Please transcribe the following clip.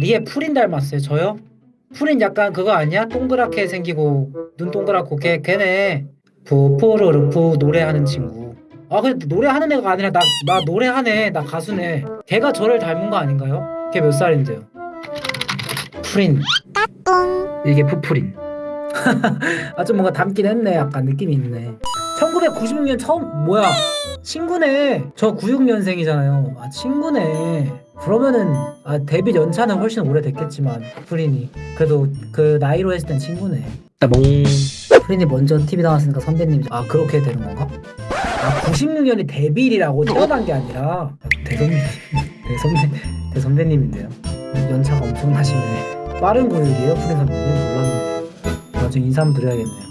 리에 프린 닮았어요. 저요? 프린 약간 그거 아니야? 동그랗게 생기고 눈 동그랗고 걔 걔네. 푸푸르르푸 노래하는 친구. 아 근데 노래하는 애가 아니라 나 나 노래하네. 나 가수네. 걔가 저를 닮은 거 아닌가요? 걔 몇 살인데요? 프린. 이게 푸프린. 아좀 뭔가 닮긴 했네. 약간 느낌이 있네. 1996년 처음 뭐야 친구네. 저 96년생이잖아요. 아 친구네. 그러면은 아 데뷔 연차는 훨씬 오래됐겠지만 프린이. 그래도 그 나이로 했을 땐 친구네. 따봉. 프린이 먼저 TV 나왔으니까 선배님 아 그렇게 되는 건가? 아 96년이 데뷔일이라고 태어난 게 아니라. 대선배 대선배 대선배님인데요. 연차가 엄청나시네. 빠른 구육이에요 프린 선배님? 몰랐네. 나중에 인사 한번 드려야겠네요